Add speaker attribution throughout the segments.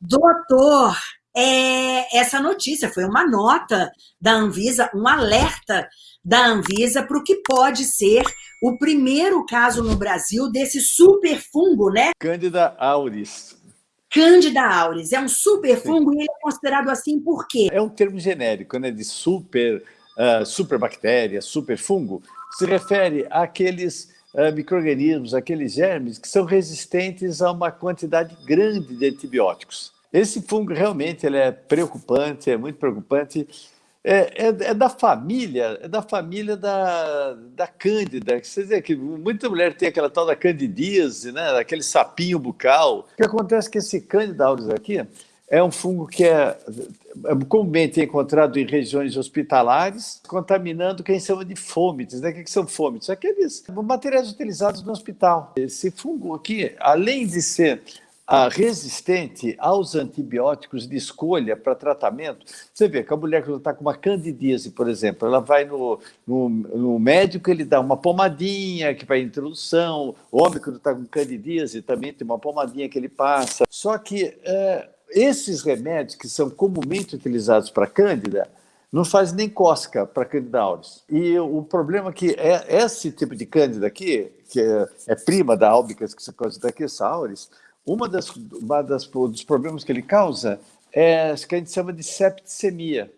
Speaker 1: Doutor, é, essa notícia foi uma nota da Anvisa, um alerta da Anvisa para o que pode ser o primeiro caso no Brasil desse superfungo, né?
Speaker 2: Cândida auris.
Speaker 1: Cândida auris. É um superfungo e ele é considerado assim por quê?
Speaker 2: É um termo genérico, né? De super, uh, superbactéria, superfungo. Se refere àqueles uh, micro-organismos, aqueles germes que são resistentes a uma quantidade grande de antibióticos. Esse fungo realmente ele é preocupante, é muito preocupante. É, é, é, da família, é da família da, da Cândida. Você vê que muita mulher tem aquela tal da candidíase, né? aquele sapinho bucal. O que acontece é que esse Cândida aqui é um fungo que é comumente encontrado em regiões hospitalares, contaminando quem chama de fômites. Né? O que são fômites? Aqueles materiais utilizados no hospital. Esse fungo aqui, além de ser resistente aos antibióticos de escolha para tratamento. Você vê que a mulher que está com uma candidíase, por exemplo, ela vai no, no, no, médico, ele dá uma pomadinha que vai introdução, o homem que está com candidíase também tem uma pomadinha que ele passa. Só que é, esses remédios que são comumente utilizados para cândida, não faz nem cosca para Candida auris. E o problema é que é, esse tipo de cândida aqui, que é, é prima da albicas, que se considera aqui, essa auris, uma das, uma das dos problemas que ele causa é o que a gente chama de septicemia,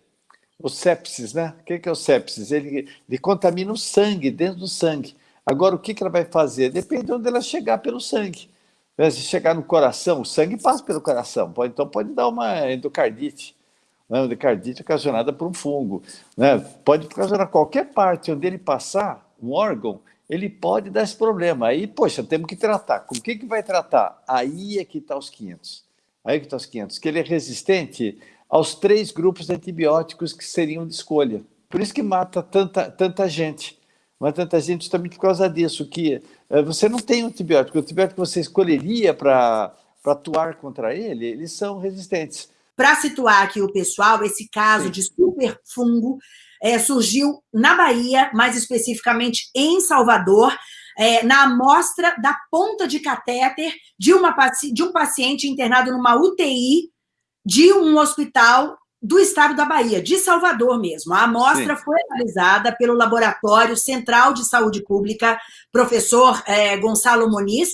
Speaker 2: o sepsis, né? O que é o sepsis? Ele, ele contamina o sangue, dentro do sangue. Agora, o que ela vai fazer? Depende de onde ela chegar pelo sangue. Né? Se chegar no coração, o sangue passa pelo coração, pode, então pode dar uma endocardite, né? endocardite ocasionada por um fungo. Né? Pode ocasionar qualquer parte onde ele passar, um órgão, ele pode dar esse problema. Aí, poxa, temos que tratar. Com o que, que vai tratar? Aí é que está os 500. Aí é que está os 500. Que ele é resistente aos três grupos de antibióticos que seriam de escolha. Por isso que mata tanta, tanta gente. Mata tanta gente justamente por causa disso, que uh, você não tem um antibiótico. O antibiótico que você escolheria para atuar contra ele, eles são resistentes.
Speaker 1: Para situar aqui o pessoal, esse caso Sim. de superfungo é, surgiu na Bahia, mais especificamente em Salvador, é, na amostra da ponta de catéter de, uma, de um paciente internado numa UTI de um hospital do estado da Bahia, de Salvador mesmo. A amostra Sim. foi analisada pelo Laboratório Central de Saúde Pública, professor é, Gonçalo Moniz,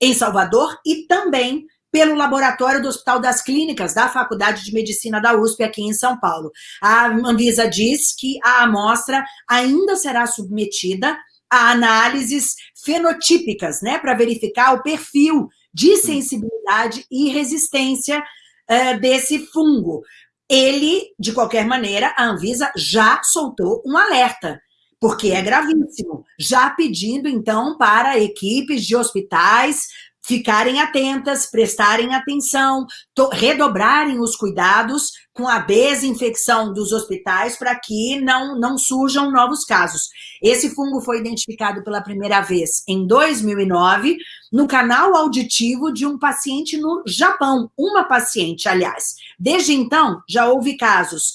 Speaker 1: em Salvador, e também pelo laboratório do Hospital das Clínicas da Faculdade de Medicina da USP aqui em São Paulo. A Anvisa diz que a amostra ainda será submetida a análises fenotípicas, né, para verificar o perfil de sensibilidade e resistência uh, desse fungo. Ele, de qualquer maneira, a Anvisa já soltou um alerta, porque é gravíssimo, já pedindo, então, para equipes de hospitais ficarem atentas, prestarem atenção, redobrarem os cuidados com a desinfecção dos hospitais para que não, não surjam novos casos. Esse fungo foi identificado pela primeira vez em 2009 no canal auditivo de um paciente no Japão, uma paciente, aliás. Desde então, já houve casos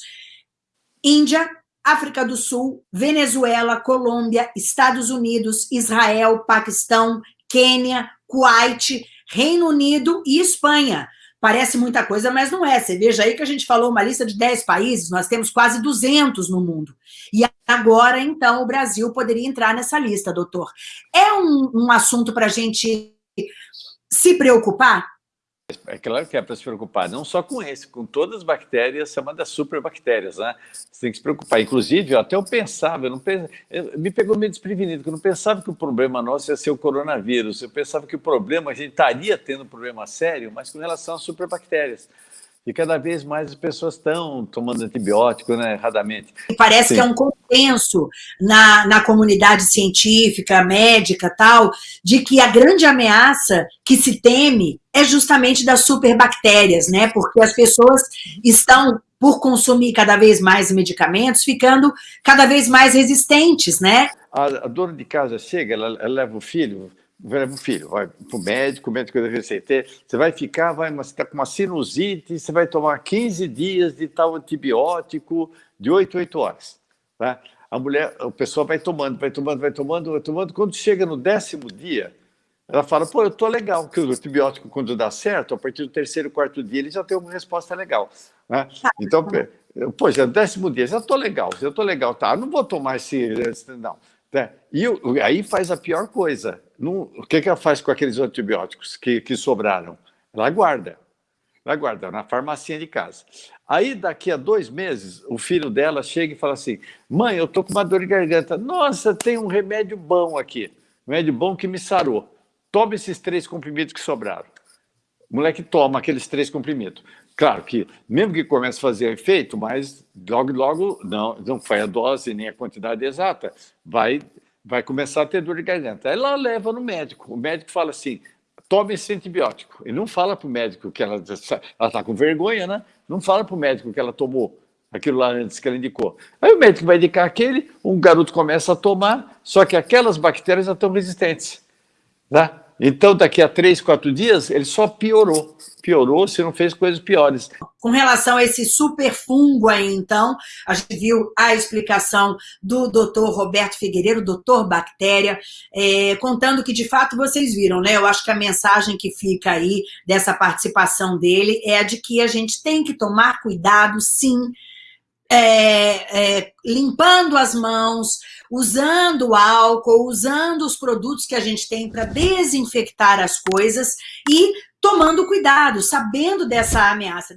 Speaker 1: Índia, África do Sul, Venezuela, Colômbia, Estados Unidos, Israel, Paquistão, Quênia, Kuwait, Reino Unido e Espanha. Parece muita coisa, mas não é. Você veja aí que a gente falou uma lista de 10 países, nós temos quase 200 no mundo. E agora, então, o Brasil poderia entrar nessa lista, doutor. É um, um assunto para a gente se preocupar?
Speaker 2: É claro que é para se preocupar, não só com esse, com todas as bactérias, chamadas superbactérias, né? Você tem que se preocupar. Inclusive, até eu pensava, eu não pensava, eu, me pegou meio desprevenido, que eu não pensava que o problema nosso ia ser o coronavírus, eu pensava que o problema, a gente estaria tendo um problema sério, mas com relação às superbactérias. E cada vez mais as pessoas estão tomando antibiótico né, erradamente.
Speaker 1: Parece Sim. que é um consenso na, na comunidade científica, médica tal, de que a grande ameaça que se teme é justamente das superbactérias, né? Porque as pessoas estão, por consumir cada vez mais medicamentos, ficando cada vez mais resistentes, né?
Speaker 2: A, a dona de casa chega, ela, ela leva o filho, leva o filho, vai para o médico, o médico deve receita, você vai ficar, vai, você está com uma sinusite, você vai tomar 15 dias de tal antibiótico de 8 8 horas, tá? A mulher, a pessoa vai tomando, vai tomando, vai tomando, vai tomando, quando chega no décimo dia, ela fala, pô, eu tô legal, porque o antibiótico, quando dá certo, a partir do terceiro, quarto dia, ele já tem uma resposta legal. Né? Então, pô, já décimo dia, já tô legal, já tô legal, tá, não vou tomar esse, não. Né? E aí faz a pior coisa. Não, o que, que ela faz com aqueles antibióticos que, que sobraram? Ela guarda. Ela guarda na farmacinha de casa. Aí, daqui a dois meses, o filho dela chega e fala assim, mãe, eu tô com uma dor de garganta. Nossa, tem um remédio bom aqui. Um remédio bom que me sarou. Toma esses três comprimidos que sobraram. O moleque toma aqueles três comprimidos. Claro que, mesmo que comece a fazer efeito, mas logo, logo, não, não foi a dose nem a quantidade exata, vai, vai começar a ter dor de garganta. Aí ela leva no médico. O médico fala assim, tome esse antibiótico. Ele não fala para o médico que ela está com vergonha, né? Não fala para o médico que ela tomou aquilo lá antes que ela indicou. Aí o médico vai indicar aquele, um garoto começa a tomar, só que aquelas bactérias já estão resistentes. Né? Então, daqui a três, quatro dias, ele só piorou. Piorou se não fez coisas piores.
Speaker 1: Com relação a esse super fungo aí, então, a gente viu a explicação do doutor Roberto Figueiredo, doutor Bactéria, é, contando que, de fato, vocês viram, né? Eu acho que a mensagem que fica aí dessa participação dele é a de que a gente tem que tomar cuidado, sim, é, é, limpando as mãos, usando álcool, usando os produtos que a gente tem para desinfectar as coisas e tomando cuidado, sabendo dessa ameaça.